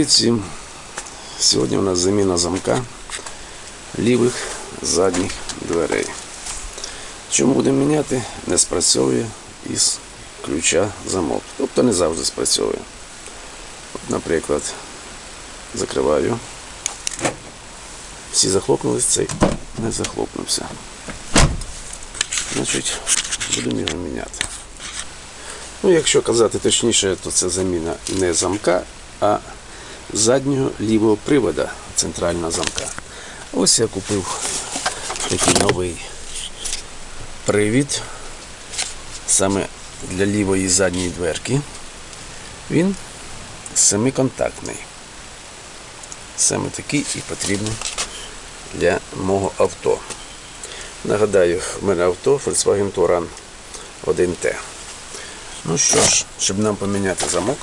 Привіт всім! Сьогодні у нас заміна замка лівих задніх дверей. Чому будемо міняти? Не спрацьовує із ключа замок. Тобто не завжди спрацьовує. Наприклад, закриваю. Всі захлопнулись, цей не захлопнувся. Значить, будемо його міняти. Ну, якщо казати точніше, то це заміна не замка, а заднього лівого привода центрального замка. Ось я купив такий новий привід саме для лівої задньої дверки. Він семиконтактний. Саме такий і потрібний для мого авто. Нагадаю, в мене авто Volkswagen Touran 1T. Ну що ж, щоб нам поміняти замок,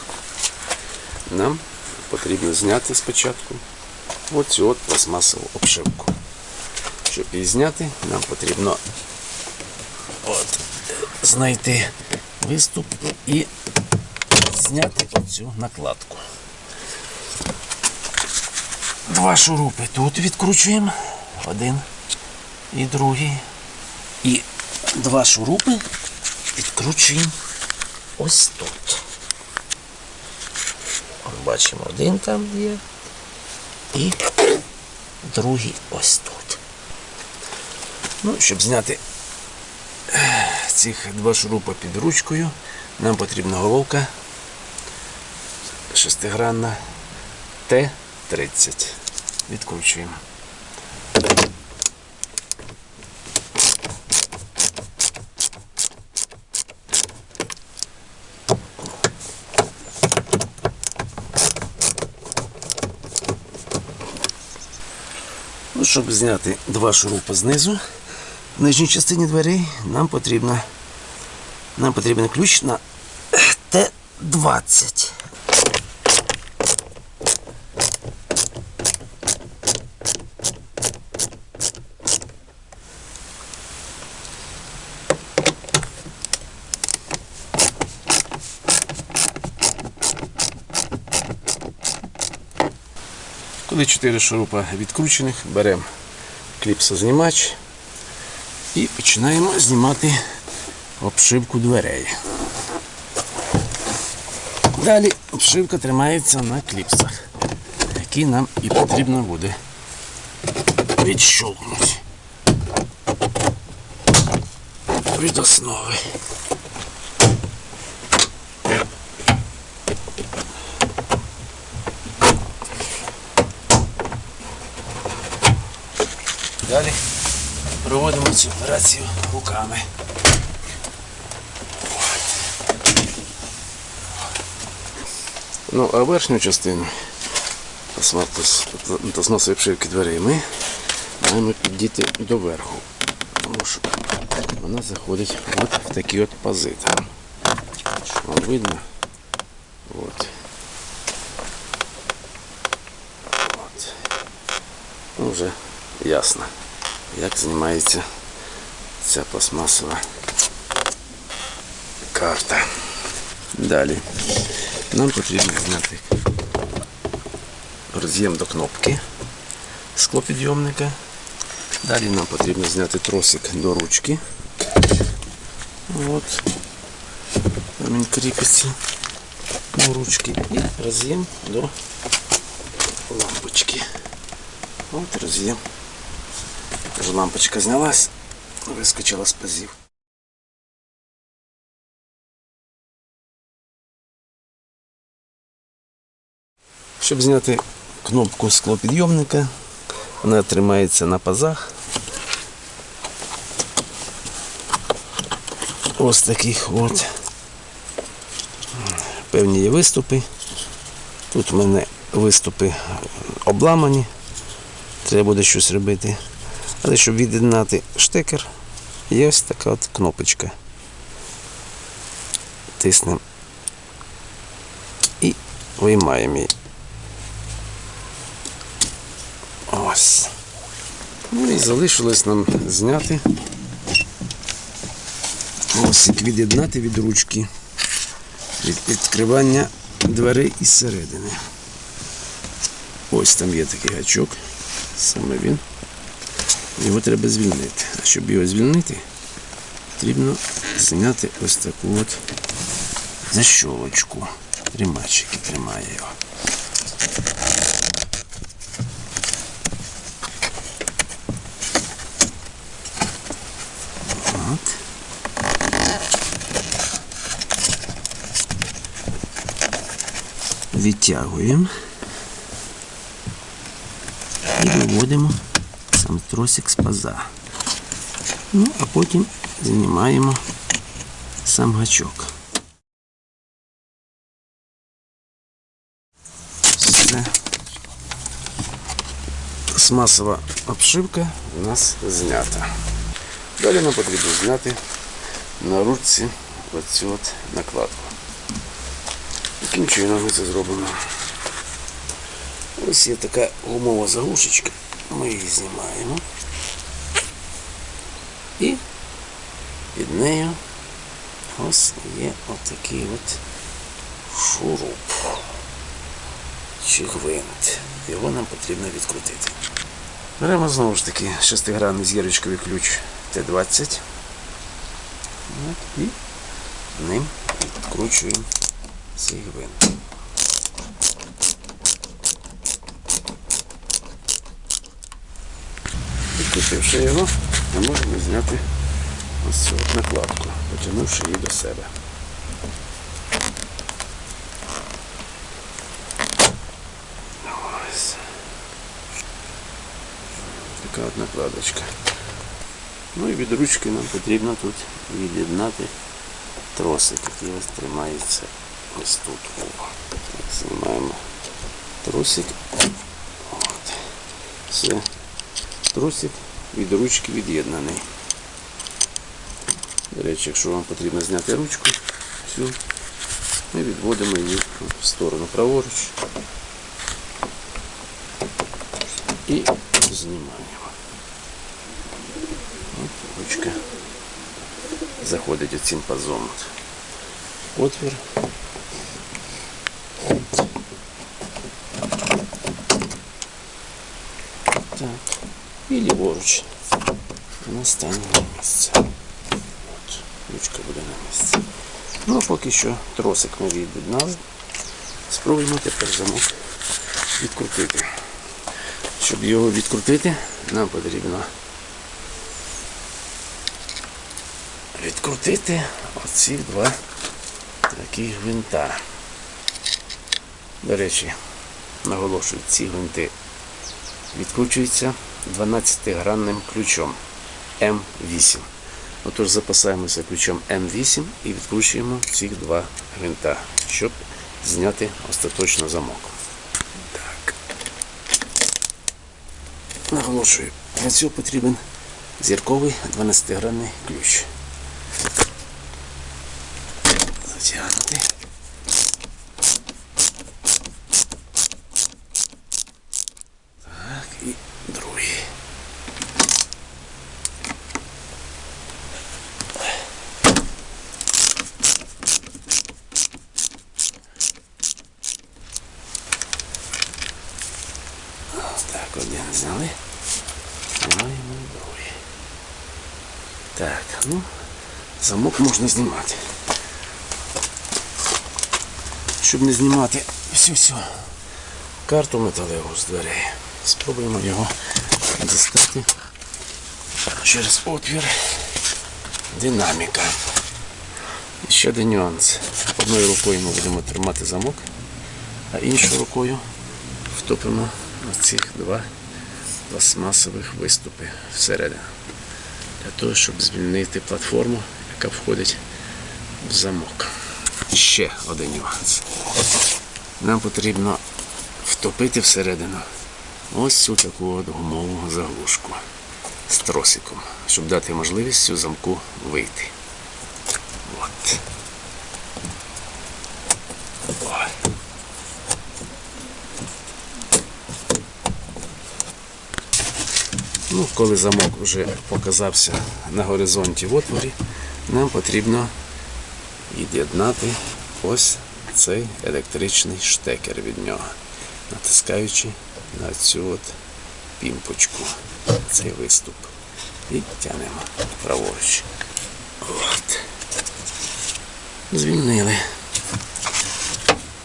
нам потрібно зняти спочатку оцю от пластмасову обшивку. Щоб її зняти, нам потрібно от, знайти виступ і зняти оцю накладку. Два шурупи тут відкручуємо, один і другий. І два шурупи відкручуємо ось тут. Бачимо, один там є. І другий ось тут. Ну, щоб зняти цих два шурупа під ручкою, нам потрібна головка шестигранна Т-30. Відкручуємо. Ну, щоб зняти два шурупи знизу, в нижній частині дверей нам потрібно, нам потрібен ключ на Т-20. Коли 4 шурупа відкручених, беремо кліпсознімач і починаємо знімати обшивку дверей. Далі обшивка тримається на кліпсах, які нам і потрібно буде відщолкнути від основи. Далі проводимо цю операцію руками. Ну, а верхню частину пластмасової обшивки дверей ми маємо підійти до верху. Тому що вона заходить от в такі от пази. Вам видно? От. От. Ну, вже ясно, як знімається ця пластмасова карта. Далі нам потрібно зняти роз'єм до кнопки склопідйомника. Далі нам потрібно зняти тросик до ручки. От. Там він кріпиться до ручки. І роз'єм до лампочки. От роз'єм. Тож лампочка знялась, вискочила з пазів. Щоб зняти кнопку склопідйомника, вона тримається на пазах. Ось таких от. Певні є виступи. Тут в мене виступи обламані. Треба буде щось робити. Але щоб від'єднати штекер, є ось така от кнопочка. Тиснемо і виймаємо її. Ось. Ну і залишилось нам зняти. Ось від'єднати від ручки від відкривання дверей із середини. Ось там є такий гачок. Саме він. Його треба звільнити. А щоб його звільнити, потрібно зняти ось таку от защолочку. Тримач, тримає його. Відтягуємо і виводимо сам тросик з паза. Ну, а потім знімаємо сам гачок. Все. Смасова обшивка у нас знята. Далі нам потрібно зняти на ручці оцю от накладку. Яким чином ми це зробимо? Ось є така гумова заглушечка. Ми її знімаємо. І під нею ось є отакий от шуруп чи гвинт. Його нам потрібно відкрутити. Беремо знову ж таки шестигранний зірочковий ключ Т-20. І ним відкручуємо цей гвинт. Відкрутивши його, ми можемо зняти ось цю накладку, потягнувши її до себе. Ось. Така от накладочка. Ну і від ручки нам потрібно тут від'єднати тросик, який ось тримається ось тут. Знімаємо тросик. Все. Тросик від ручки від'єднаний. До речі, якщо вам потрібно зняти ручку, всю, ми відводимо її в сторону праворуч і знімаємо. От ручка заходить оцим пазом. Отвір. Так. І ліворуч. На місце. От, ручка буде на місці. Ну, а поки що тросик ми від'єднали. Спробуємо тепер замок відкрутити. Щоб його відкрутити, нам потрібно відкрутити оці два такі гвинта. До речі, наголошую, ці гвинти відкручуються 12-гранним ключом М8. Отож запасаємося ключом М8 і відкручуємо ці два гвинта, щоб зняти остаточно замок. Так. Наголошую, для цього потрібен зірковий 12-гранний ключ. Затягнути. Так, і другий. Так, один зняли. Знімаємо другий. Так, ну, замок можна знімати. Щоб не знімати всю всю карту металеву з дверей. Спробуємо його дістати через отвір динаміка. І ще один нюанс. Одною рукою ми будемо тримати замок, а іншою рукою втопимо ці два пластмасових виступи всередину. Для того, щоб звільнити платформу, яка входить в замок. Ще один нюанс. Нам потрібно втопити всередину ось цю таку от гумову заглушку з тросиком, щоб дати можливість цю замку вийти. От. Ой. Ну, коли замок вже показався на горизонті в отворі, нам потрібно від'єднати ось цей електричний штекер від нього, натискаючи на цю от пімпочку, цей виступ. І тянемо праворуч. От. Звільнили.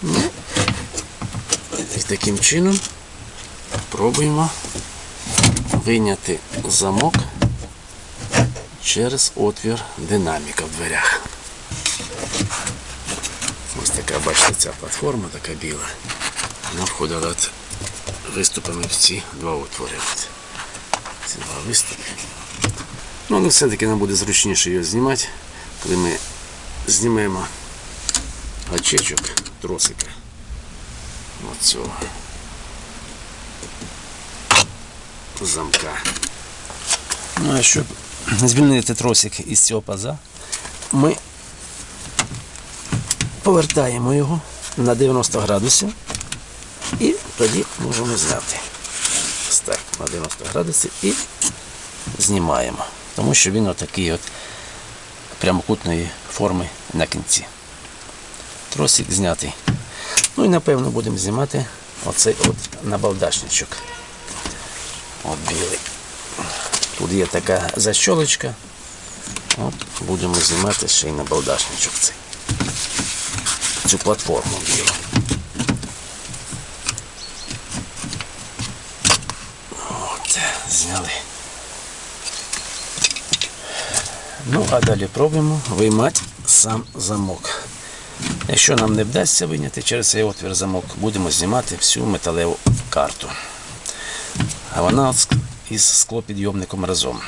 Ну, і таким чином пробуємо вийняти замок через отвір динаміка в дверях. Ось така, бачите, ця платформа така біла. Вона входила виступами в ці два отвори. Ці два виступи. Ну, але все-таки нам буде зручніше його знімати, коли ми знімемо гачечок тросика. От цього замка. Ну, а щоб звільнити тросик із цього паза, ми повертаємо його на 90 градусів і тоді можемо зняти. Ось так, на 90 градусів і знімаємо. Тому що він отакий от прямокутної форми на кінці. Тросик знятий. Ну і напевно будемо знімати оцей от набалдашничок. От білий. Тут є така защолочка. От будемо знімати ще й набалдашничок цей. Цю платформу білу. От, зняли. Ну, а далі пробуємо виймати сам замок. Якщо нам не вдасться виняти через цей отвір замок, будемо знімати всю металеву карту. А вона із склопідйомником разом.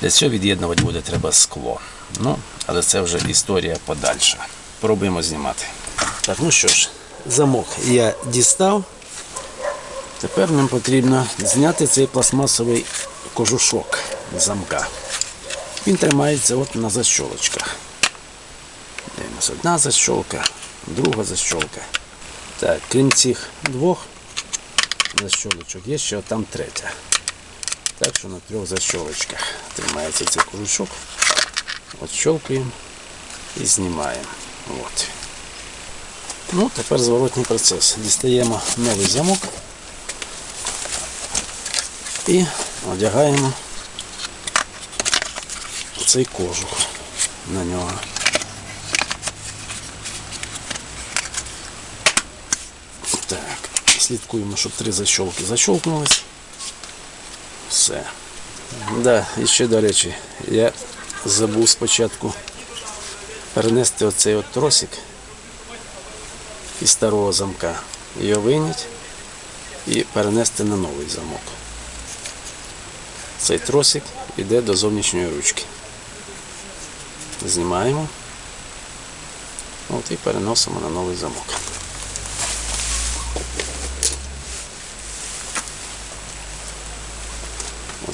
Для цього від'єднувати буде треба скло. Ну, але це вже історія подальша. Пробуємо знімати. Так, ну що ж, замок я дістав. Тепер нам потрібно зняти цей пластмасовий кожушок замка. Він тримається от на защолочках. Дивимося, одна защолка, друга защолка. Так, крім цих двох защолочок, є ще там третя. Так що на трьох защолочках тримається цей кожушок. От щелкаємо і знімаємо. От. Ну, тепер зворотній процес. Дістаємо новий замок і одягаємо цей кожух на нього. Так, слідкуємо, щоб три защолки защолкнулись. Все. Да, і ще до речі, я забув спочатку перенести оцей от тросик із старого замка. Його вийняти і перенести на новий замок. Цей тросик йде до зовнішньої ручки. Знімаємо. От і переносимо на новий замок.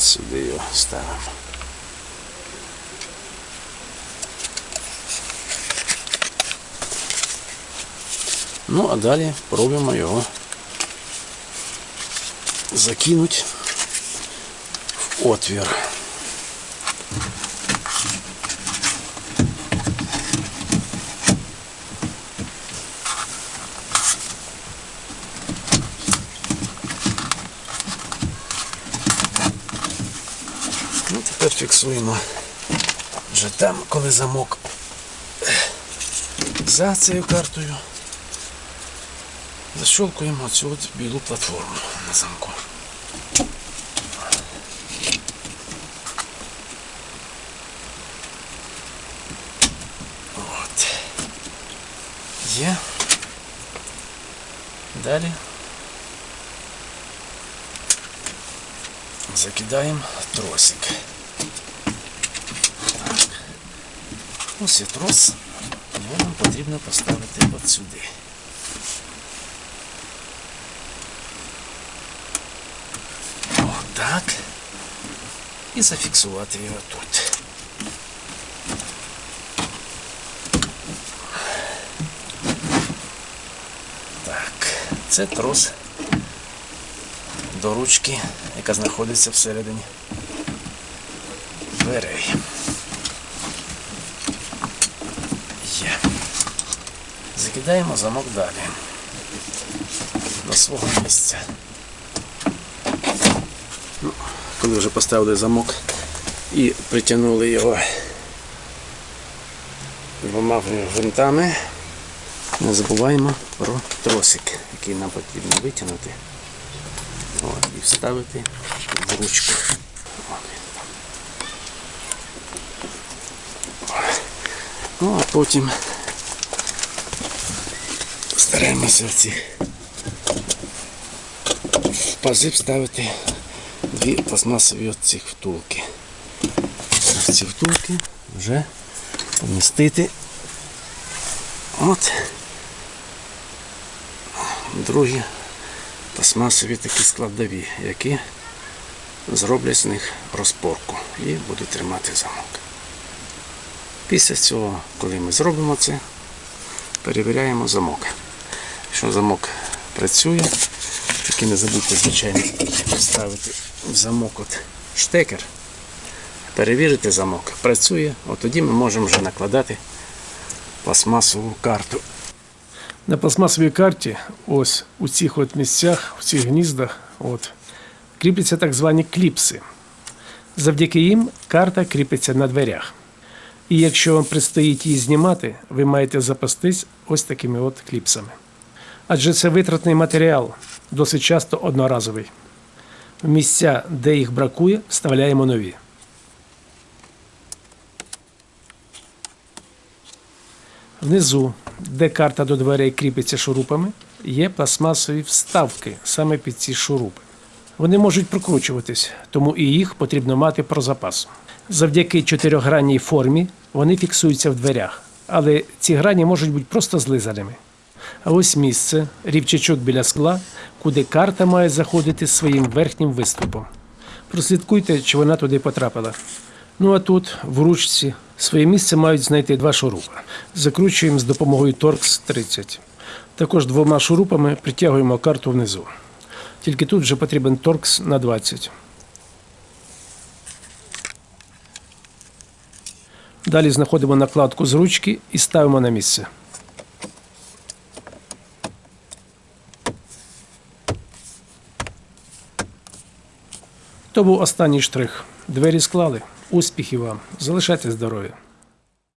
Ось сюди його ставимо. Ну, а далі пробуємо його закинути в отвір. Ну, тепер фіксуємо вже там, коли замок за цією картою. Защелкуємо цю от білу платформу на замку. От. Є. Далі закидаємо тросик. Так. Ось є трос. Його нам потрібно поставити от сюди. Отак. І зафіксувати його тут. Так, це трос до ручки, яка знаходиться всередині дверей. Є. Закидаємо замок далі до свого місця. Ну, коли вже поставили замок і притягнули його двома гвинтами, не забуваємо про тросик, який нам потрібно витягнути От, і вставити в ручку. Ну, а потім стараємося в ці пази вставити дві пластмасові от цих втулки. В ці втулки вже помістити от другі пластмасові такі складові, які зроблять з них розпорку і будуть тримати замок. Після цього, коли ми зробимо це, перевіряємо замок. Якщо замок працює, тільки не забудьте, звичайно, вставити в замок от штекер, перевірити замок, працює, от тоді ми можемо вже накладати пластмасову карту. На пластмасовій карті, ось у цих от місцях, в цих гніздах, от, кріпляться так звані кліпси. Завдяки їм карта кріпиться на дверях. І якщо вам предстоїть її знімати, ви маєте запастись ось такими от кліпсами. Адже це витратний матеріал, досить часто одноразовий. В місця, де їх бракує, вставляємо нові. Внизу, де карта до дверей кріпиться шурупами, є пластмасові вставки саме під ці шурупи. Вони можуть прокручуватись, тому і їх потрібно мати про запас. Завдяки чотирьохгранній формі вони фіксуються в дверях, але ці грані можуть бути просто злизаними. А ось місце, рівчачок біля скла, куди карта має заходити своїм верхнім виступом. Прослідкуйте, чи вона туди потрапила. Ну а тут, в ручці, своє місце мають знайти два шурупи. Закручуємо з допомогою Торкс 30. Також двома шурупами притягуємо карту внизу. Тільки тут вже потрібен торкс на 20. Далі знаходимо накладку з ручки і ставимо на місце. То був останній штрих. Двері склали. Успіхів вам! Залишайте здоров'я!